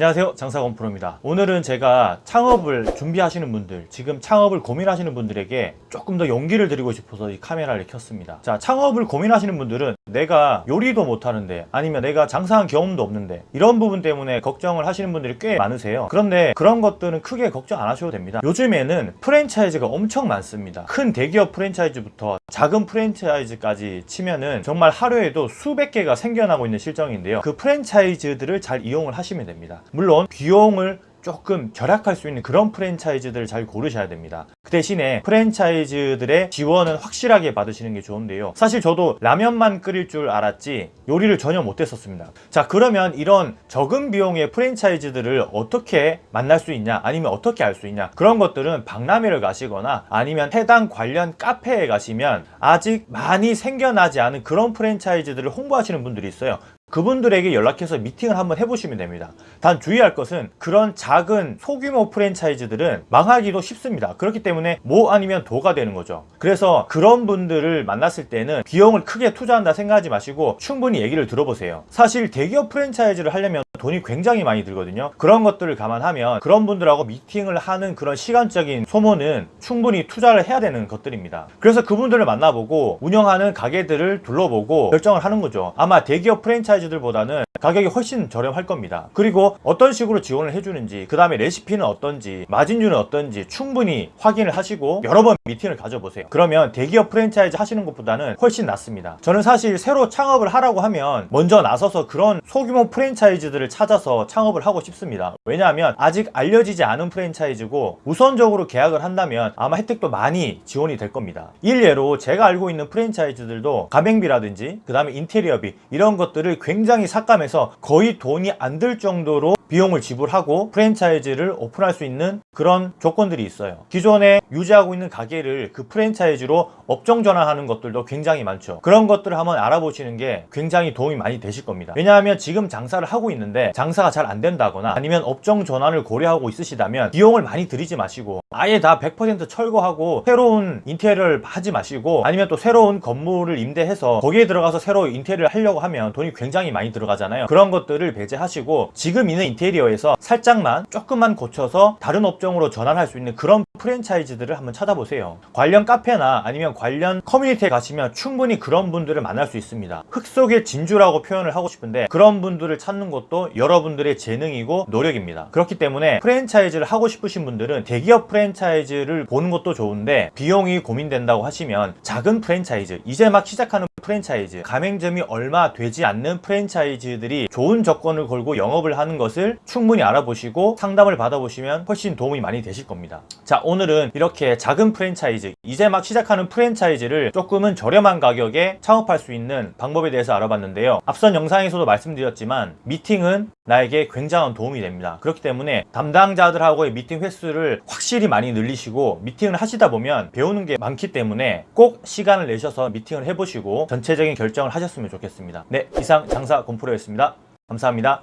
안녕하세요. 장사건 프로입니다. 오늘은 제가 창업을 준비하시는 분들 지금 창업을 고민하시는 분들에게 조금 더 용기를 드리고 싶어서 이 카메라를 켰습니다. 자 창업을 고민하시는 분들은 내가 요리도 못하는데 아니면 내가 장사한 경험도 없는데 이런 부분 때문에 걱정을 하시는 분들이 꽤 많으세요. 그런데 그런 것들은 크게 걱정 안 하셔도 됩니다. 요즘에는 프랜차이즈가 엄청 많습니다. 큰 대기업 프랜차이즈부터 작은 프랜차이즈까지 치면은 정말 하루에도 수백 개가 생겨나고 있는 실정인데요. 그 프랜차이즈들을 잘 이용을 하시면 됩니다. 물론 비용을 조금 절약할 수 있는 그런 프랜차이즈들을 잘 고르셔야 됩니다. 그 대신에 프랜차이즈들의 지원은 확실하게 받으시는 게 좋은데요. 사실 저도 라면만 끓일 줄 알았지 요리를 전혀 못했었습니다. 자 그러면 이런 적은 비용의 프랜차이즈들을 어떻게 만날 수 있냐 아니면 어떻게 알 수 있냐 그런 것들은 박람회를 가시거나 아니면 해당 관련 카페에 가시면 아직 많이 생겨나지 않은 그런 프랜차이즈들을 홍보하시는 분들이 있어요 그분들에게 연락해서 미팅을 한번 해보시면 됩니다. 단 주의할 것은 그런 작은 소규모 프랜차이즈들은 망하기도 쉽습니다. 그렇기 때문에 뭐 아니면 도가 되는 거죠. 그래서 그런 분들을 만났을 때는 비용을 크게 투자한다 생각하지 마시고 충분히 얘기를 들어보세요. 사실 대기업 프랜차이즈를 하려면 돈이 굉장히 많이 들거든요. 그런 것들을 감안하면 그런 분들하고 미팅을 하는 그런 시간적인 소모는 충분히 투자를 해야 되는 것들입니다. 그래서 그분들을 만나보고 운영하는 가게들을 둘러보고 결정을 하는 거죠. 아마 대기업 프랜차이즈들보다는 가격이 훨씬 저렴할 겁니다. 그리고 어떤 식으로 지원을 해주는지 그 다음에 레시피는 어떤지 마진율은 어떤지 충분히 확인을 하시고 여러 번 미팅을 가져보세요. 그러면 대기업 프랜차이즈 하시는 것보다는 훨씬 낫습니다. 저는 사실 새로 창업을 하라고 하면 먼저 나서서 그런 소규모 프랜차이즈들을 찾아서 창업을 하고 싶습니다. 왜냐하면 아직 알려지지 않은 프랜차이즈고 우선적으로 계약을 한다면 아마 혜택도 많이 지원이 될 겁니다. 일례로 제가 알고 있는 프랜차이즈들도 가맹비라든지 그 다음에 인테리어비 이런 것들을 굉장히 삭감해서 거의 돈이 안 들 정도로 비용을 지불하고 프랜차이즈를 오픈할 수 있는 그런 조건들이 있어요. 기존에 유지하고 있는 가게를 그 프랜차이즈로 업종 전환하는 것들도 굉장히 많죠. 그런 것들을 한번 알아보시는 게 굉장히 도움이 많이 되실 겁니다. 왜냐하면 지금 장사를 하고 있는데 장사가 잘 안 된다거나 아니면 업종 전환을 고려하고 있으시다면 비용을 많이 들이지 마시고 아예 다 100% 철거하고 새로운 인테리어를 하지 마시고 아니면 또 새로운 건물을 임대해서 거기에 들어가서 새로 인테리어를 하려고 하면 돈이 굉장히 많이 들어가잖아요. 그런 것들을 배제하시고 지금 있는 인테리어에서 살짝만 조금만 고쳐서 다른 업종으로 전환할 수 있는 그런 프랜차이즈들을 한번 찾아보세요. 관련 카페나 아니면 관련 커뮤니티에 가시면 충분히 그런 분들을 만날 수 있습니다. 흙 속의 진주라고 표현을 하고 싶은데 그런 분들을 찾는 것도 여러분들의 재능이고 노력입니다. 그렇기 때문에 프랜차이즈를 하고 싶으신 분들은 대기업 프랜차이즈 를 보는 것도 좋은데 비용이 고민된다고 하시면 작은 프랜차이즈 이제 막 시작하는 프랜차이즈. 가맹점이 얼마 되지 않는 프랜차이즈들이 좋은 조건을 걸고 영업을 하는 것을 충분히 알아보시고 상담을 받아보시면 훨씬 도움이 많이 되실 겁니다. 자 오늘은 이렇게 작은 프랜차이즈 이제 막 시작하는 프랜차이즈를 조금은 저렴한 가격에 창업할 수 있는 방법에 대해서 알아봤는데요. 앞선 영상에서도 말씀드렸지만 미팅은 나에게 굉장한 도움이 됩니다. 그렇기 때문에 담당자들하고의 미팅 횟수를 확실히 많이 늘리시고 미팅을 하시다 보면 배우는 게 많기 때문에 꼭 시간을 내셔서 미팅을 해보시고 전체적인 결정을 하셨으면 좋겠습니다. 네 이상 장사 곰프로였습니다. 감사합니다